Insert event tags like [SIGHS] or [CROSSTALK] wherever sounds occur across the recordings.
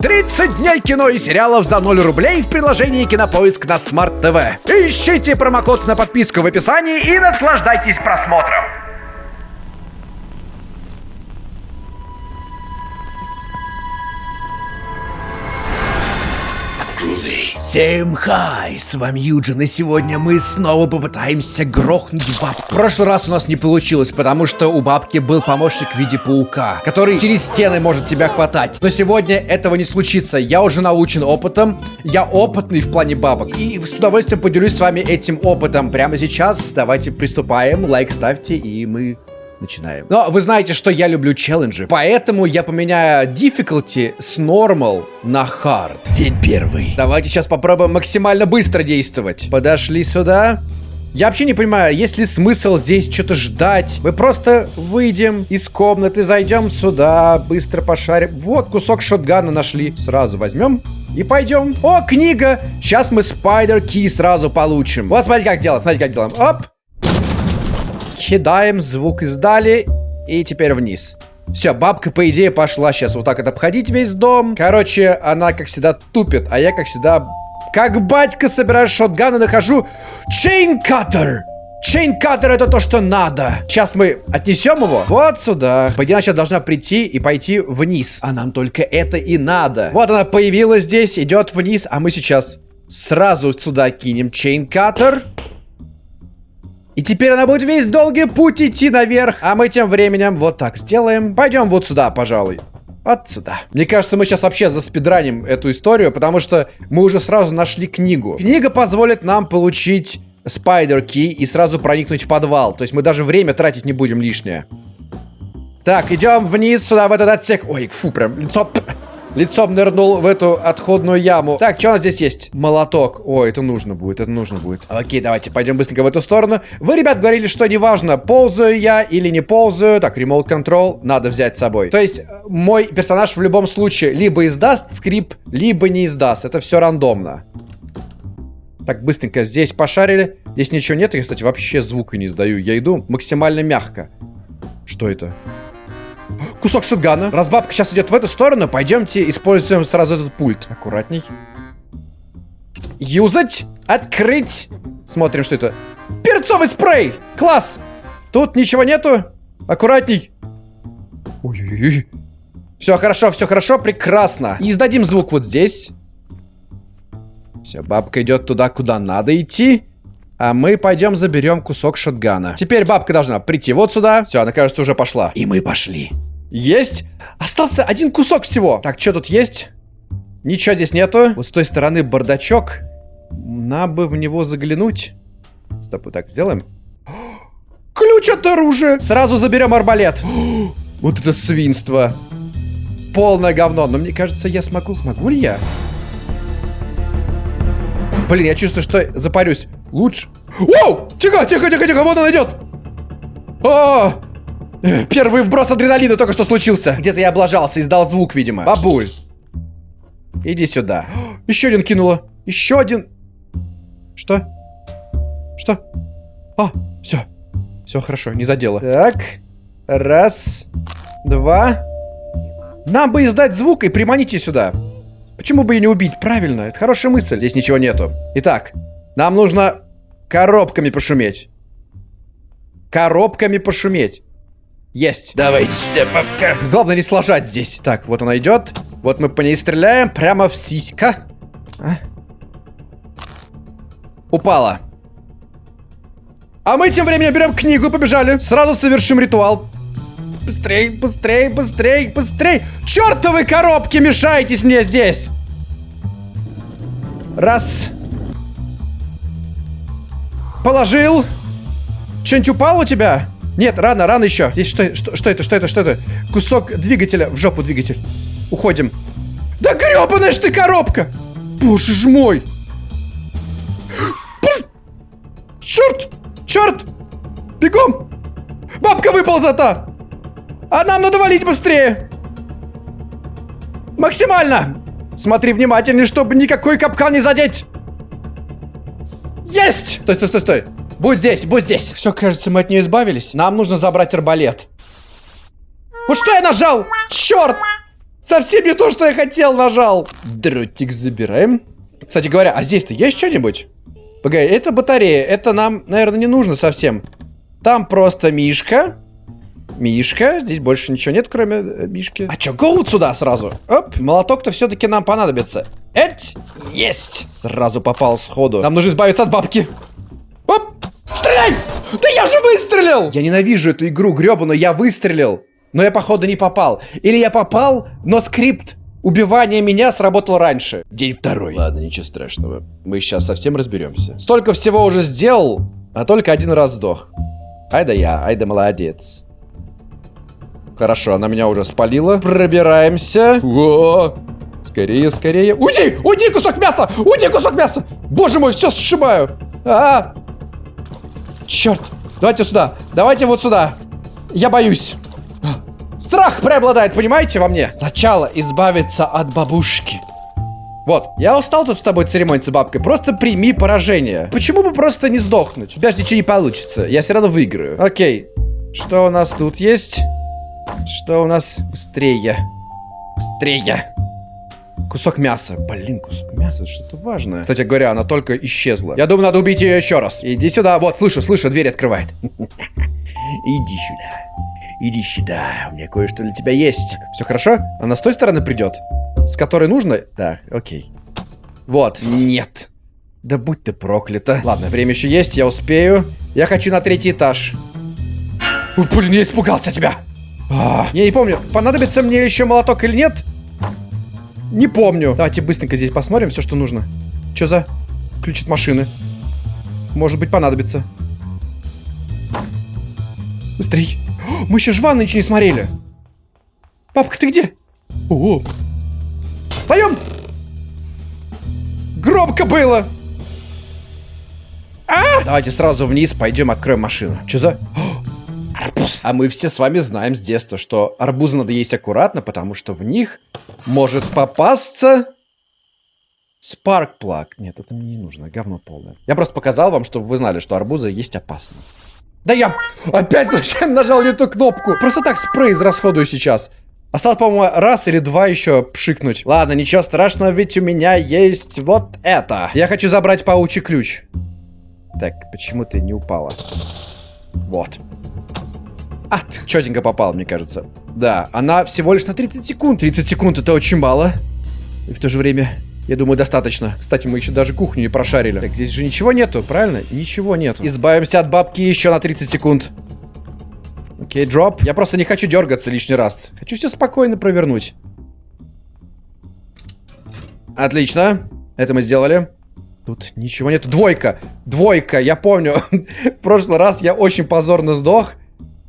30 дней кино и сериалов за 0 рублей в приложении Кинопоиск на Smart TV. Ищите промокод на подписку в описании и наслаждайтесь просмотром. Всем хай, с вами Юджин, и сегодня мы снова попытаемся грохнуть бабку. В прошлый раз у нас не получилось, потому что у бабки был помощник в виде паука, который через стены может тебя хватать. Но сегодня этого не случится, я уже научен опытом, я опытный в плане бабок. И с удовольствием поделюсь с вами этим опытом прямо сейчас. Давайте приступаем, лайк ставьте, и мы Начинаем. Но вы знаете, что я люблю челленджи, поэтому я поменяю difficulty с normal на hard. День первый. Давайте сейчас попробуем максимально быстро действовать. Подошли сюда. Я вообще не понимаю, есть ли смысл здесь что-то ждать. Мы просто выйдем из комнаты, зайдем сюда, быстро пошарим. Вот кусок шотгана нашли. Сразу возьмем и пойдем. О, книга! Сейчас мы Key сразу получим. Вот смотрите, как делать, смотрите, как делаем. Оп! Кидаем, звук издали. И теперь вниз. Все, бабка, по идее, пошла сейчас вот так вот обходить весь дом. Короче, она, как всегда, тупит. А я, как всегда, как батька собираю шотган и нахожу чейн-каттер. Чейн-каттер это то, что надо. Сейчас мы отнесем его вот сюда. Она сейчас должна прийти и пойти вниз. А нам только это и надо. Вот она появилась здесь, идет вниз. А мы сейчас сразу сюда кинем чейн-каттер. И теперь она будет весь долгий путь идти наверх. А мы тем временем вот так сделаем. Пойдем вот сюда, пожалуй. Вот сюда. Мне кажется, мы сейчас вообще заспидраним эту историю, потому что мы уже сразу нашли книгу. Книга позволит нам получить Spider Key и сразу проникнуть в подвал. То есть мы даже время тратить не будем лишнее. Так, идем вниз сюда, в этот отсек. Ой, фу, прям лицо лицом нырнул в эту отходную яму. Так, что у нас здесь есть? Молоток. О, это нужно будет, это нужно будет. Окей, давайте пойдем быстренько в эту сторону. Вы, ребят, говорили, что неважно, ползаю я или не ползаю. Так, remote control надо взять с собой. То есть, мой персонаж в любом случае либо издаст скрип, либо не издаст. Это все рандомно. Так, быстренько здесь пошарили. Здесь ничего нет. Я, кстати, вообще звука не издаю. Я иду максимально мягко. Что это? Кусок шотгана. Раз бабка сейчас идет в эту сторону, пойдемте используем сразу этот пульт. Аккуратней. Юзать. Открыть. Смотрим, что это. Перцовый спрей. Класс. Тут ничего нету. Аккуратней. Ой-ой-ой. Все хорошо, все хорошо, прекрасно. И издадим звук вот здесь. Все, бабка идет туда, куда надо идти. А мы пойдем заберем кусок шотгана. Теперь бабка должна прийти вот сюда. Все, она, кажется, уже пошла. И мы пошли. Есть. Остался один кусок всего. Так, что тут есть? Ничего здесь нету. Вот с той стороны бардачок. Надо бы в него заглянуть. Стоп, вот так сделаем. Ключ от оружия. Сразу заберем арбалет. [GASPS] Вот это свинство. Полное говно. Но мне кажется, я смогу. Смогу ли я? Блин, я чувствую, что запарюсь. Лучше. Воу! Тихо, тихо, тихо, тихо. Вот он идет. О! Первый вброс адреналина только что случился. Где-то я облажался, издал звук, видимо. Бабуль. Иди сюда. [GASPS] Еще один кинула. Еще один. Что? Что? А, все. Все хорошо, не задело. Так. Раз. Два. Нам бы издать звук и приманить ее сюда. Почему бы ее не убить? Правильно, это хорошая мысль. Здесь ничего нету. Итак, нам нужно коробками пошуметь. Коробками пошуметь. Есть. Давайте сюда, бабка. Главное не сложать здесь. Так, вот она идет. Вот мы по ней стреляем. Прямо в сиська. А? Упала. А мы тем временем берем книгу и побежали. Сразу совершим ритуал. Быстрей, быстрей, быстрей, быстрей. Чертовы коробки, мешаетесь мне здесь. Раз. Положил. Что-нибудь упало у тебя? Нет, рано, рано еще. Здесь что, что, что это, что это, что это? Кусок двигателя. В жопу двигатель. Уходим. Да гребаная ж ты коробка! Боже ж мой! Черт! Черт! Бегом! Бабка выползата! А нам надо валить быстрее! Максимально! Смотри внимательнее, чтобы никакой капкан не задеть! Есть! Стой, стой, стой, стой! Будь здесь, будь здесь. Все, кажется, мы от нее избавились. Нам нужно забрать арбалет. Вот что я нажал? Черт! Совсем не то, что я хотел, нажал. Дротик забираем. Кстати говоря, а здесь-то есть что-нибудь? Погоди, это батарея. Это нам, наверное, не нужно совсем. Там просто Мишка. Мишка. Здесь больше ничего нет, кроме э, Мишки. А чё, голод сюда сразу? Оп, молоток-то все-таки нам понадобится. Эть! Есть! Сразу попал сходу. Нам нужно избавиться от бабки. Да я же выстрелил! Я ненавижу эту игру гребаную, я выстрелил. Но я, походу, не попал. Или я попал, но скрипт убивания меня сработал раньше. День второй. Ладно, ничего страшного. Мы сейчас совсем разберемся. Столько всего уже сделал, а только один раз сдох. Ай да я, ай да молодец. Хорошо, она меня уже спалила. Пробираемся. О! Скорее, скорее. Уйди! Уйди, кусок мяса! Уйди, кусок мяса! Боже мой, все сшибаю! А, -а, -а. Черт! Давайте сюда! Давайте вот сюда! Я боюсь! Страх преобладает, понимаете, во мне? Сначала избавиться от бабушки. Вот, я устал тут с тобой церемониться бабкой. Просто прими поражение. Почему бы просто не сдохнуть? У тебя же ничего не получится. Я все равно выиграю. Окей. Что у нас тут есть? Что у нас? Быстрее. Быстрее. Кусок мяса. Блин, кусок мяса, что-то важное. Кстати говоря, она только исчезла. Я думаю, надо убить ее еще раз. Иди сюда. Вот, слышу, слышу, дверь открывает. [LAUGHS] Иди сюда. Иди сюда, у меня кое-что для тебя есть. Все хорошо? Она с той стороны придет? С которой нужно? Да, окей. Вот, нет. Да будь ты проклята. Ладно, время еще есть, я успею. Я хочу на третий этаж. Ой, блин, я испугался тебя. А, я не помню, понадобится мне еще молоток или нет? Не помню. Давайте быстренько здесь посмотрим все, что нужно. Что за... Ключ от машины. Может быть, понадобится. Быстрей. Мы еще жван ничего не смотрели. Папка, ты где? О, Встаем! Громко было! А! Давайте сразу вниз пойдем откроем машину. Что за... арбуз! А мы все с вами знаем с детства, что арбузы надо есть аккуратно, потому что в них может попасться... Спарк-плаг. Нет, это мне не нужно, говно полное. Я просто показал вам, чтобы вы знали, что арбузы есть опасно. Да я опять случайно нажал не ту кнопку. Просто так спрей израсходую сейчас. Осталось, по-моему, раз или два еще пшикнуть. Ладно, ничего страшного, ведь у меня есть вот это. Я хочу забрать паучий ключ. Так, почему ты не упала? Вот. Ат, четенько попал, мне кажется. Да, она всего лишь на 30 секунд. 30 секунд это очень мало. И в то же время я думаю, достаточно. Кстати, мы еще даже кухню не прошарили. Так, здесь же ничего нету, правильно? Ничего нету. Избавимся от бабки еще на 30 секунд. Окей, дроп. Я просто не хочу дергаться лишний раз. Хочу все спокойно провернуть. Отлично. Это мы сделали. Тут ничего нету. Двойка. Двойка. Я помню. [LAUGHS] В прошлый раз я очень позорно сдох.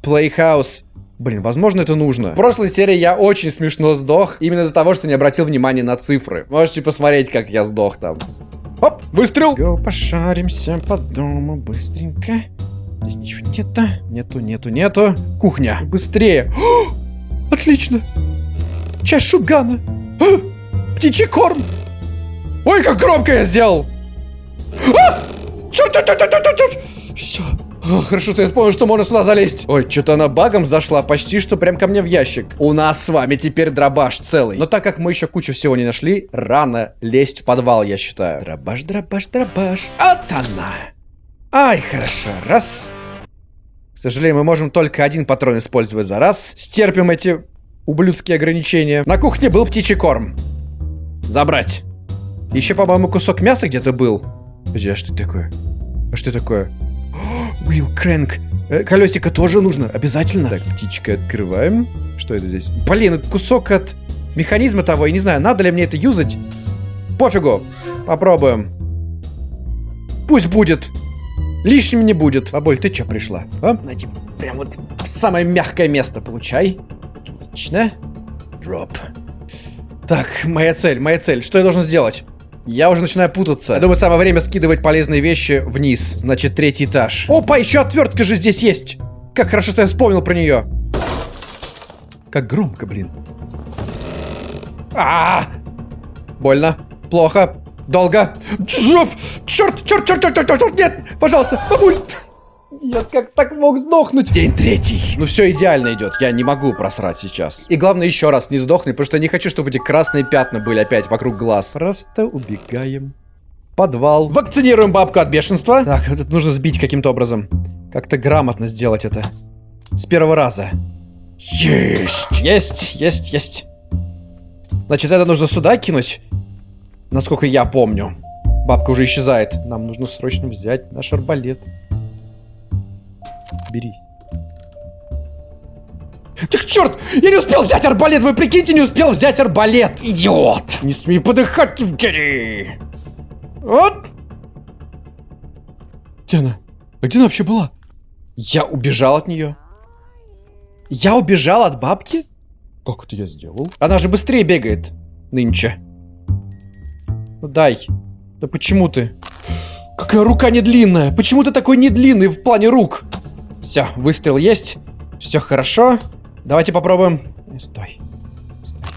Playhouse. Блин, возможно, это нужно. В прошлой серии я очень смешно сдох, именно из-за того, что не обратил внимания на цифры. Можете посмотреть, как я сдох там. Оп, выстрел! Го, пошаримся по дому быстренько. Здесь ничего нету. Нету, нету, нету. Кухня. Быстрее. О, отлично. Часть шутгана. птичий корм. Ой, как громко я сделал. А! Черт, черт, черт, черт, черт. Все. О, хорошо, что я вспомнил, что можно сюда залезть. Ой, что-то она багом зашла, почти что прям ко мне в ящик. У нас с вами теперь дробаш целый. Но так как мы еще кучу всего не нашли, рано лезть в подвал, я считаю. Дробаш, дробаш, дробаш. Вот она. Ай, хорошо. Раз. К сожалению, мы можем только один патрон использовать за раз. Стерпим эти ублюдские ограничения. На кухне был птичий корм. Забрать. Еще, по-моему, кусок мяса где-то был. Подожди, а что такое? А что такое? Уилл Крэнк. Э, колесико тоже нужно, обязательно. Так, птичка открываем. Что это здесь? Блин, это кусок от механизма того. Я не знаю, надо ли мне это юзать. Пофигу. Попробуем. Пусть будет. Лишним не будет. Бабуль, ты что пришла? А? Найди прям вот самое мягкое место. Получай. Отлично. Дроп. Так, моя цель, моя цель. Что я должен сделать? Я уже начинаю путаться. Я думаю, самое время скидывать полезные вещи вниз. Значит, третий этаж. Опа, еще отвертка же здесь есть. Как хорошо, что я вспомнил про нее. Как громко, блин. А, -а, -а! Больно. Плохо. Долго. Черт, черт, черт, черт, черт, черт, нет, пожалуйста, бабуль. Нет, как так мог сдохнуть? День третий. Ну все идеально идет. Я не могу просрать сейчас. И главное еще раз не сдохни, потому что я не хочу, чтобы эти красные пятна были опять вокруг глаз. Просто убегаем. Подвал. Вакцинируем бабку от бешенства. Так, это нужно сбить каким-то образом. Как-то грамотно сделать это. С первого раза. Есть! Есть, есть, есть. Значит, это нужно сюда кинуть. Насколько я помню. Бабка уже исчезает. Нам нужно срочно взять наш арбалет. Берись. Так черт! Я не успел взять арбалет! Вы прикиньте, не успел взять арбалет! Идиот! Не смей подыхать, Евгений! Вот! Где она? А где она вообще была? Я убежал от нее. Я убежал от бабки? Как это я сделал? Она же быстрее бегает нынче. Ну дай. Да почему ты? Какая рука не длинная? Почему ты такой не длинный в плане рук? Все, выстрел есть. Все хорошо. Давайте попробуем. Э, стой. Стой.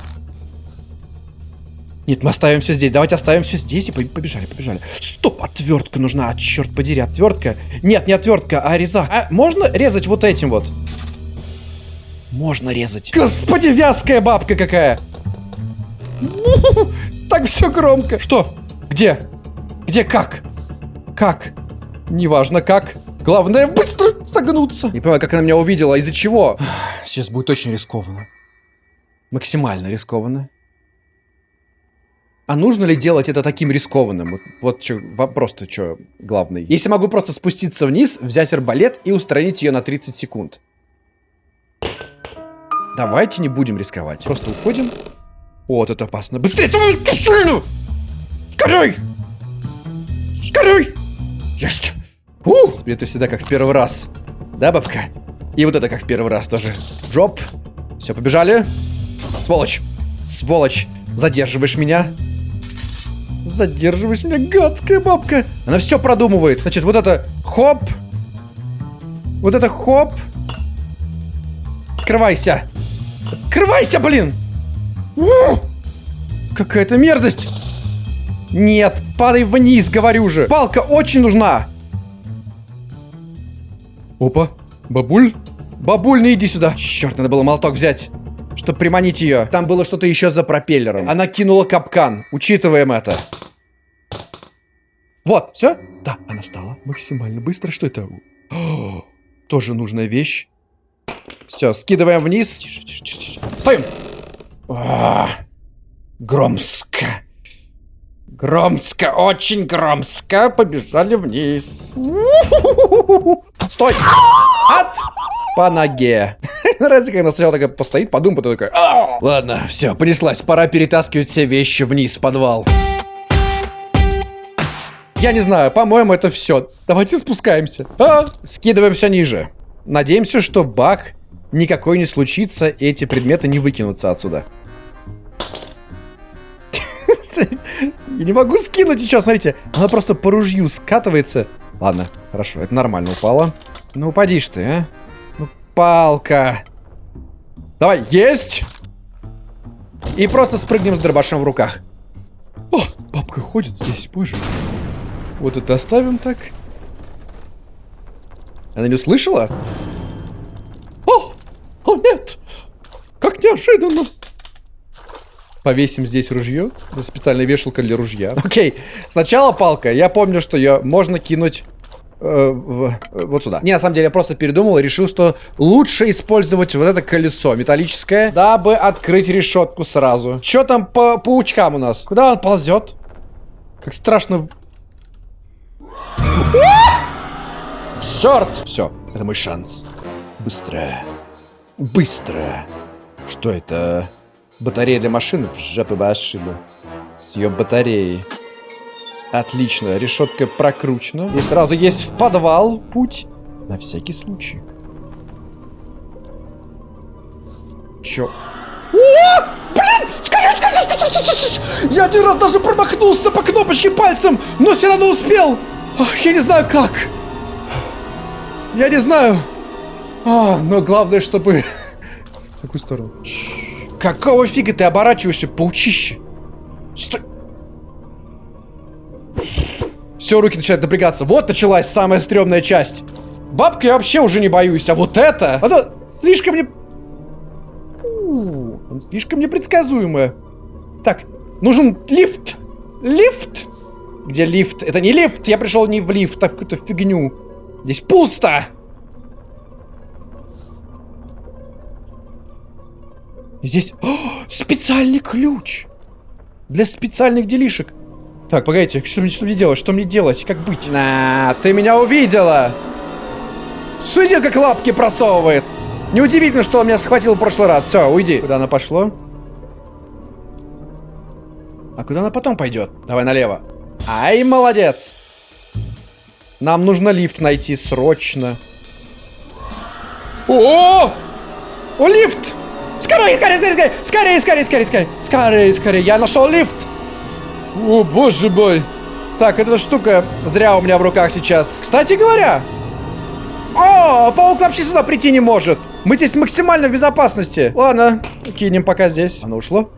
Нет, мы оставим все здесь. Давайте оставим все здесь и побежали, побежали. Стоп, отвертка нужна. Черт подери, отвертка. Нет, не отвертка, а резак. А можно резать вот этим вот? Можно резать. Господи, вязкая бабка какая. [LAUGHS] Так все громко. Что? Где? Где как? Как? Неважно как. Главное быстро согнуться. Не понимаю, как она меня увидела, из-за чего. [SIGHS] Сейчас будет очень рискованно. Максимально рискованно. А нужно ли делать это таким рискованным? Вот, вот вопрос-то что главный. Если могу просто спуститься вниз, взять арбалет и устранить ее на 30 секунд. Давайте не будем рисковать. Просто уходим. Вот это опасно. Быстрее! Скорей! Скорей! Есть! Ух! Это всегда как в первый раз. Да, бабка? И вот это как в первый раз тоже. Дроп. Все, побежали. Сволочь. Сволочь. Задерживаешь меня. Задерживаешь меня, гадская бабка. Она все продумывает. Значит, вот это хоп. Вот это хоп. Открывайся. Открывайся, блин. Какая-то мерзость. Нет, падай вниз, говорю же. Палка очень нужна. Опа, бабуль? Бабуль, ну иди сюда. Черт, надо было молоток взять, чтобы приманить ее. Там было что-то еще за пропеллером. Она кинула капкан. Учитываем это. Вот, все? Да, она встала максимально быстро. Что это? О, тоже нужная вещь. Все, скидываем вниз. Тише, тише, тише. Стоим. А, громско. Громско, очень громско. Побежали вниз. Стой! От! По ноге. [LAUGHS] Нравится, когда сначала такая постоит, подумает, потом такая... Ладно, все, понеслась. Пора перетаскивать все вещи вниз в подвал. Я не знаю, по-моему, это все. Давайте спускаемся. А? Скидываем все ниже. Надеемся, что баг никакой не случится, и эти предметы не выкинутся отсюда. [LAUGHS] Я не могу скинуть ничего, смотрите. Она просто по ружью скатывается. Ладно, хорошо, это нормально упало. Ну, упади ж ты, а. Ну, палка. Давай, есть! И просто спрыгнем с дробашом в руках. О, бабка ходит здесь, боже. Вот это оставим так. Она не услышала? О! О, нет! Как неожиданно! Повесим здесь ружье. Специальная вешалка для ружья. Окей. Сначала палка. Я помню, что ее можно кинуть э, в, э, вот сюда. Не, на самом деле, я просто передумал и решил, что лучше использовать вот это колесо металлическое, дабы открыть решетку сразу. Что там по паучкам у нас? Куда он ползет? Как страшно. Черт! Все, это мой шанс. Быстро. Быстро. Что это? Батарея для машины? Жопы бы ошибу. С ее батареей. Отлично, решетка прокручена. И сразу есть в подвал путь. На всякий случай. Чё? О! Блин! Скорее, скорее, скорее, Я один раз даже промахнулся по кнопочке пальцем, но все равно успел. Ах, я не знаю как. Я не знаю. А, но главное, чтобы... [LAUGHS] В какую сторону? Какого фига ты оборачиваешься, паучище? Стой! Все, руки начинают напрягаться. Вот началась самая стрёмная часть. Бабку я вообще уже не боюсь, а вот это... Оно слишком не... Он слишком непредсказуемое. Так, нужен лифт. Лифт? Где лифт? Это не лифт, я пришел не в лифт, а в какую-то фигню. Здесь пусто. Здесь О, специальный ключ. Для специальных делишек. Так, погодите, что мне, что мне делать? Что мне делать? Как быть? На, ты меня увидела! Судя, как лапки просовывает. Неудивительно, что он меня схватил в прошлый раз. Все, уйди. Куда она пошло? А куда она потом пойдет? Давай налево. Ай, молодец. Нам нужно лифт найти срочно. О! О, лифт! Скорее, скорее, скорее, скорее, скорее, скорее, скорее, скорее, скорее, я нашел лифт. О, боже мой. Так, эта штука зря у меня в руках сейчас. Кстати говоря. О, паук вообще сюда прийти не может. Мы здесь максимально в безопасности. Ладно, кинем пока здесь. Оно ушло?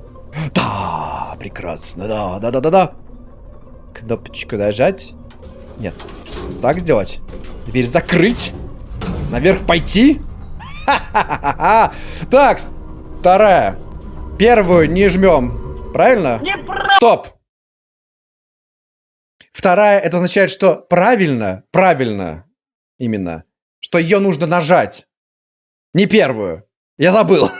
Да, прекрасно, да, да, да, да, да. Кнопочку нажать. Нет. Так сделать. Дверь закрыть. Наверх пойти. [LAUGHS] Ха-ха-ха-ха. Так, вторая. Первую не жмем. Правильно? Стоп. Вторая, это означает, что правильно, правильно, именно, что ее нужно нажать. Не первую. Я забыл.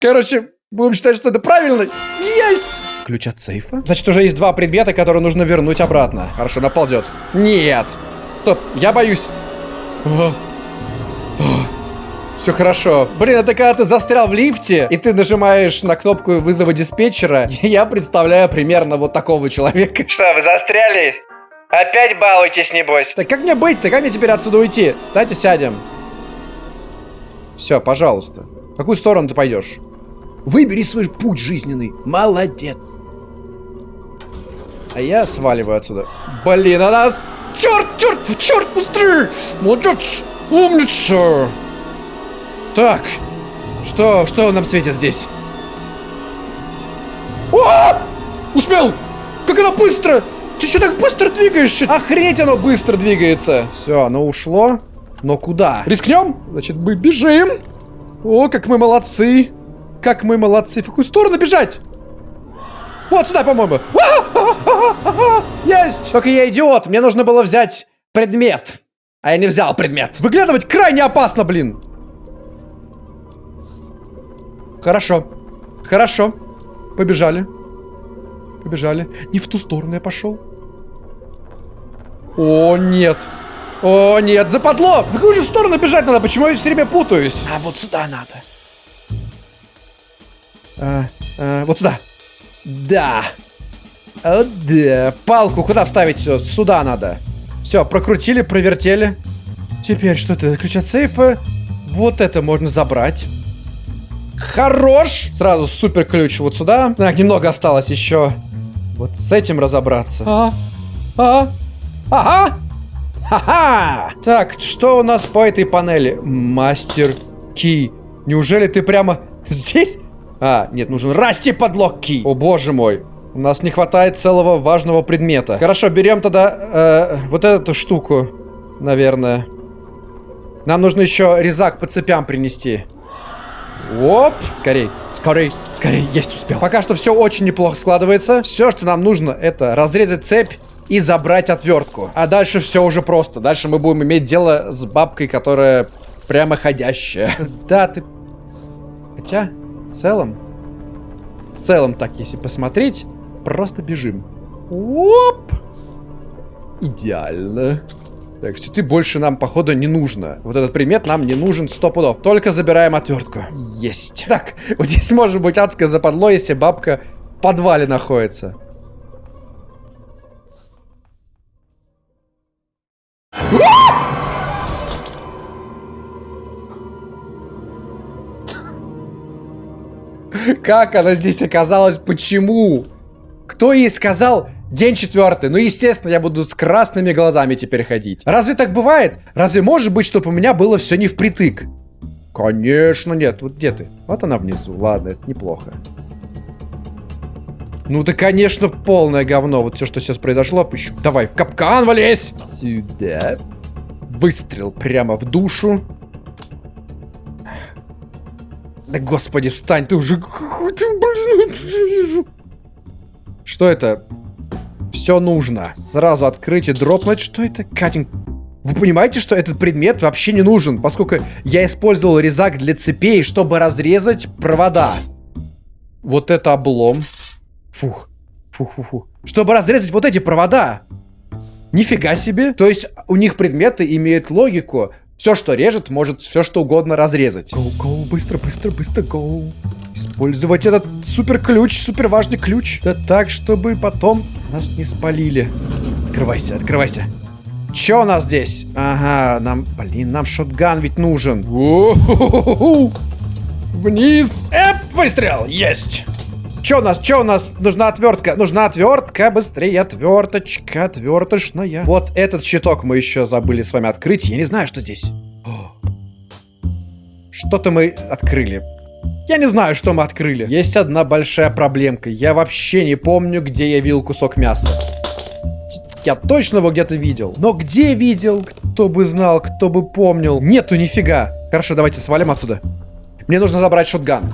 Короче, будем считать, что это правильно. Есть! Ключ от сейфа? Значит, уже есть два предмета, которые нужно вернуть обратно. Хорошо, наползет. Нет. Стоп, я боюсь. Все хорошо. Блин, это когда ты застрял в лифте, и ты нажимаешь на кнопку вызова диспетчера, [LAUGHS] я представляю примерно вот такого человека. [LAUGHS] Что, вы застряли? Опять балуйтесь, небось. Так как мне быть-то? Как мне теперь отсюда уйти? Давайте сядем. Все, пожалуйста. В какую сторону ты пойдешь? Выбери свой путь жизненный. Молодец. А я сваливаю отсюда. Блин, а нас... Черт, черт, черт, быстрее! Молодец! Умница! Так, что, что нам светит здесь? О! Успел! Как она быстро! Ты что так быстро двигаешься? Охреть оно быстро двигается. Все, оно ушло. Но куда? Рискнем? Значит, мы бежим. О, как мы молодцы. Как мы молодцы. В какую сторону бежать? Вот сюда, по-моему. [LAUGHS] Есть! Только я идиот. Мне нужно было взять предмет. А я не взял предмет. Выглядывать крайне опасно, блин. Хорошо. Хорошо. Побежали. Побежали. Не в ту сторону я пошел. О, нет. О, нет, западло! В какую же сторону бежать надо? Почему я все время путаюсь? А вот сюда надо. А, а, вот сюда. Да. О, да. Палку куда вставить все? Сюда надо. Все, прокрутили, провертели. Теперь что это? Ключ от сейфа. Вот это можно забрать. Хорош! Сразу супер ключ вот сюда. Так, немного осталось еще. Вот с этим разобраться. А, а, ага! Ха-ха! Так, что у нас по этой панели? Мастер Ки. Неужели ты прямо здесь? А, нет, нужен расти подлог Ки. О боже мой. У нас не хватает целого важного предмета. Хорошо, берем тогда э, вот эту штуку, наверное. Нам нужно еще резак по цепям принести. Оп! Скорей, скорей, скорей, есть успел. Пока что все очень неплохо складывается. Все, что нам нужно, это разрезать цепь и забрать отвертку. А дальше все уже просто. Дальше мы будем иметь дело с бабкой, которая прямо ходящая. [LAUGHS] Да, ты... Хотя, в целом... В целом так, если посмотреть, просто бежим. Оп! Идеально. Так, ты больше нам, походу, не нужно. Вот этот предмет нам не нужен сто пудов. Только забираем отвертку. Есть. Так, [LAUGHS] вот здесь может быть адское западло, если бабка в подвале находится. [LAUGHS] Как она здесь оказалась? Почему? Кто ей сказал день четвертый? Ну, естественно, я буду с красными глазами теперь ходить. Разве так бывает? Разве может быть, чтобы у меня было все не впритык? Конечно нет. Вот где ты? Вот она внизу. Ладно, это неплохо. Ну да, конечно, полное говно. Вот все, что сейчас произошло, пущу. Давай, в капкан валезь! Сюда. Выстрел прямо в душу. Да господи, встань, ты уже... Что это? Все нужно. Сразу открыть и дропнуть. Что это? Катинг. Вы понимаете, что этот предмет вообще не нужен, поскольку я использовал резак для цепей, чтобы разрезать провода. Вот это облом. Фух. Фух-фух-фух. Чтобы разрезать вот эти провода. Нифига себе. То есть у них предметы имеют логику. Все, что режет, может все, что угодно разрезать. Go, go, быстро, быстро, быстро, go. Использовать этот супер ключ, супер важный ключ. Да так, чтобы потом нас не спалили. Открывайся, открывайся. Че у нас здесь? Ага, нам, блин, нам шотган ведь нужен. Вниз. Эп, выстрел, есть. Че у нас, че у нас? Нужна отвертка, нужна отвертка, быстрее, отверточка, отверточная. Вот этот щиток мы еще забыли с вами открыть. Я не знаю, что здесь. Что-то мы открыли. Я не знаю, что мы открыли. Есть одна большая проблемка. Я вообще не помню, где я видел кусок мяса. Я точно его где-то видел. Но где видел? Кто бы знал, кто бы помнил. Нету нифига. Хорошо, давайте свалим отсюда. Мне нужно забрать шотган.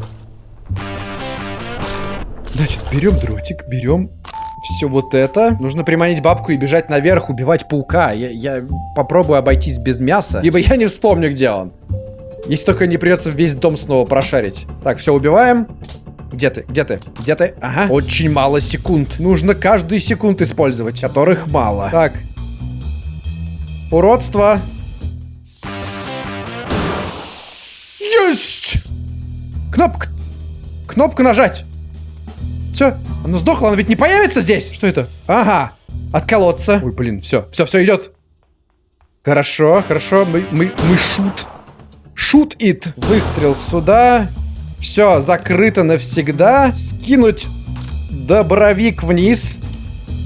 Значит, берем дротик, берем все вот это. Нужно приманить бабку и бежать наверх, убивать паука. Я, я попробую обойтись без мяса, либо я не вспомню, где он. Если только не придется весь дом снова прошарить. Так, все, убиваем. Где ты? Где ты? Где ты? Ага. Очень мало секунд. Нужно каждую секунду использовать, которых мало. Так. Уродство. Есть! Кнопка. Кнопку нажать. Все, оно сдохло, оно ведь не появится здесь. Что это? Ага, отколоться. Ой, блин, все, все, все идет. Хорошо, хорошо, мы, мы, мы шут. Шут ит. Выстрел сюда. Все, закрыто навсегда. Скинуть добровик вниз.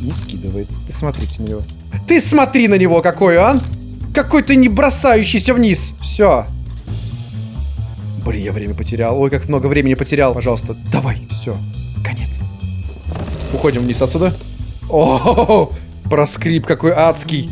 Не скидывается. Ты смотрите на него. Ты смотри на него, какой он. Какой ты не бросающийся вниз. Все. Блин, я время потерял. Ой, как много времени потерял. Пожалуйста, давай. Все. Наконец-то. Уходим вниз отсюда. О, -о, -о, -о проскрип какой адский.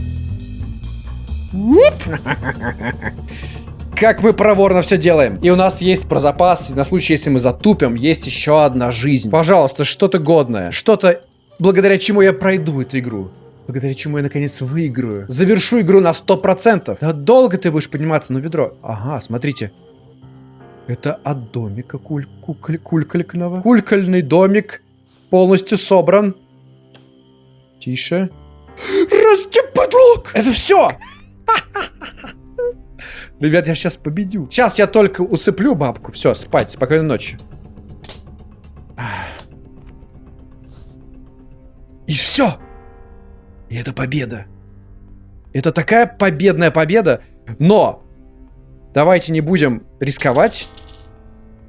Как мы проворно все делаем. И у нас есть про запас, на случай, если мы затупим, есть еще одна жизнь. Пожалуйста, что-то годное. Что-то, благодаря чему я пройду эту игру. Благодаря чему я наконец выиграю. Завершу игру на 100%. Да долго ты будешь подниматься на ведро. Ага, смотрите. Это от домика куль куль кулькального. Кулькальный домик полностью собран. Тише. Растеподлог! Это все! [LAUGHS] Ребят, я сейчас победю. Сейчас я только усыплю бабку. Все, спать. Спокойной ночи. И все. И это победа. Это такая победная победа. Но давайте не будем рисковать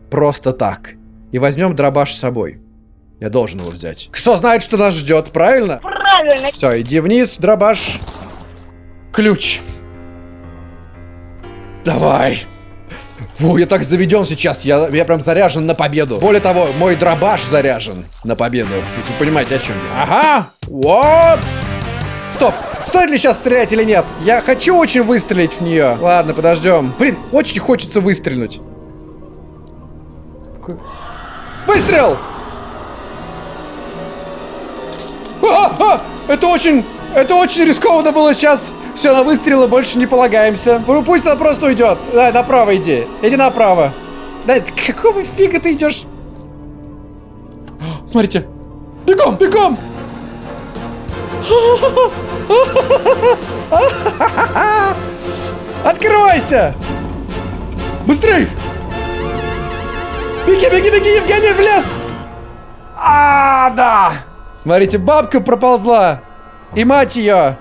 просто так. И возьмем дробаш с собой. Я должен его взять. Кто знает, что нас ждет, правильно? Правильно. Все, иди вниз, дробаш. Ключ. Давай. Фу, я так заведен сейчас, я, я прям заряжен на победу. Более того, мой дробаш заряжен на победу. Если вы понимаете, о чем я. Ага, вот. Стоп, стоит ли сейчас стрелять или нет? Я хочу очень выстрелить в нее. Ладно, подождем. Блин, очень хочется выстрелить. Выстрел! А, а, это очень, это очень рискованно было сейчас. Все, на выстрелы больше не полагаемся. Ну, пусть она просто уйдет. Да, направо иди. Иди направо. Да, какого фига ты идешь? Смотрите. Бегом, бегом! [LAUGHS] Открывайся! Быстрей! Беги, беги, беги, Евгений, в лес! А, да! Смотрите, бабка проползла! И мать ее!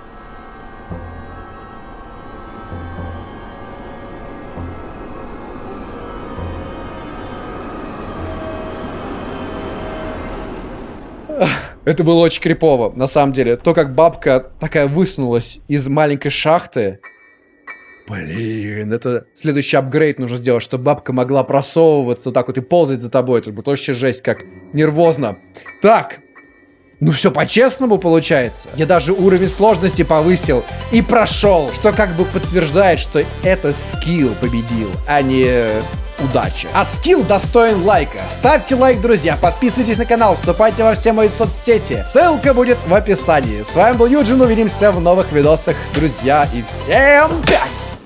Это было очень крипово, на самом деле. То, как бабка такая высунулась из маленькой шахты. Блин, это следующий апгрейд нужно сделать, чтобы бабка могла просовываться вот так вот и ползать за тобой. Это будет вообще жесть, как нервозно. Так, Ну все по-честному получается. Я даже уровень сложности повысил и прошел, что как бы подтверждает, что это скилл победил, а не удача. А скилл достоин лайка. Ставьте лайк, друзья, подписывайтесь на канал, вступайте во все мои соцсети. Ссылка будет в описании. С вами был Юджин, увидимся в новых видосах, друзья, и всем пять!